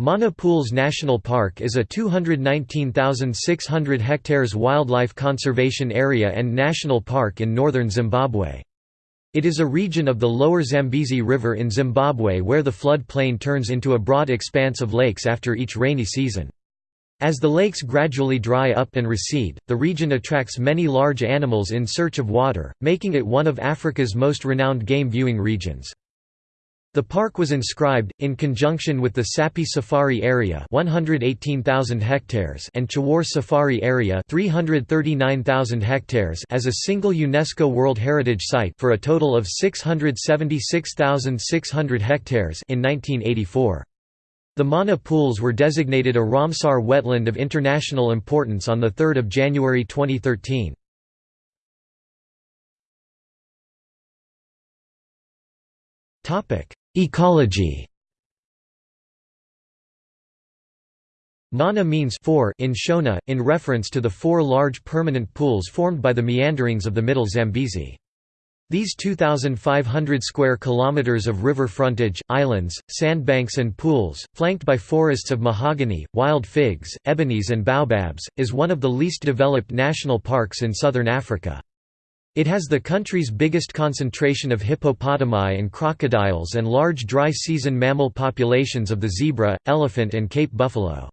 Mana Pools National Park is a 219,600 hectares wildlife conservation area and national park in northern Zimbabwe. It is a region of the lower Zambezi River in Zimbabwe where the flood plain turns into a broad expanse of lakes after each rainy season. As the lakes gradually dry up and recede, the region attracts many large animals in search of water, making it one of Africa's most renowned game viewing regions. The park was inscribed, in conjunction with the Sapi Safari Area 118,000 hectares and Chewore Safari Area 339,000 hectares as a single UNESCO World Heritage Site for a total of 676,600 hectares in 1984. The Mana Pools were designated a Ramsar wetland of international importance on 3 January 2013. Ecology Mana means four in Shona, in reference to the four large permanent pools formed by the meanderings of the Middle Zambezi. These 2,500 square kilometers of river frontage, islands, sandbanks and pools, flanked by forests of mahogany, wild figs, ebonies and baobabs, is one of the least developed national parks in southern Africa. It has the country's biggest concentration of hippopotami and crocodiles and large dry season mammal populations of the zebra, elephant and Cape buffalo.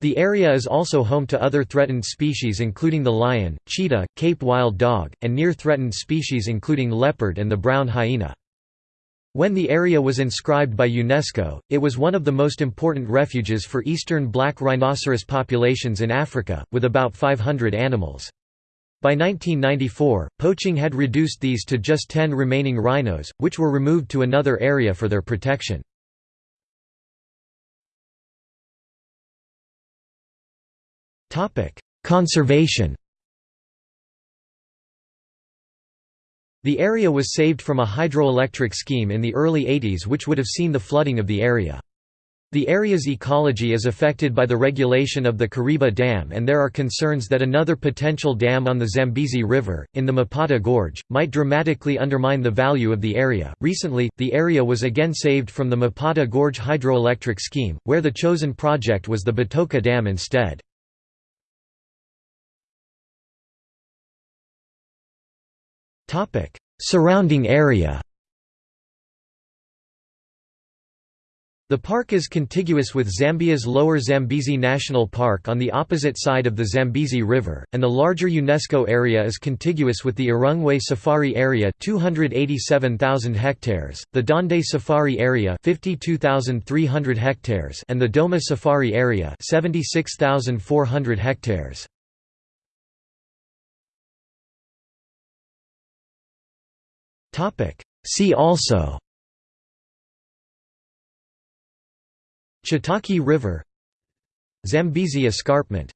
The area is also home to other threatened species including the lion, cheetah, Cape wild dog, and near-threatened species including leopard and the brown hyena. When the area was inscribed by UNESCO, it was one of the most important refuges for eastern black rhinoceros populations in Africa, with about 500 animals. By 1994, poaching had reduced these to just 10 remaining rhinos, which were removed to another area for their protection. Conservation The area was saved from a hydroelectric scheme in the early 80s which would have seen the flooding of the area. The area's ecology is affected by the regulation of the Kariba Dam and there are concerns that another potential dam on the Zambezi River, in the Mupata Gorge, might dramatically undermine the value of the area. Recently, the area was again saved from the Mupata Gorge hydroelectric scheme, where the chosen project was the Batoka Dam instead. Surrounding area The park is contiguous with Zambia's Lower Zambezi National Park on the opposite side of the Zambezi River, and the larger UNESCO area is contiguous with the Hurungwe Safari Area 287,000 hectares, the Dande Safari Area 52,300 hectares and the Doma Safari Area 76,400 hectares. See also Chitake River Zambezi Escarpment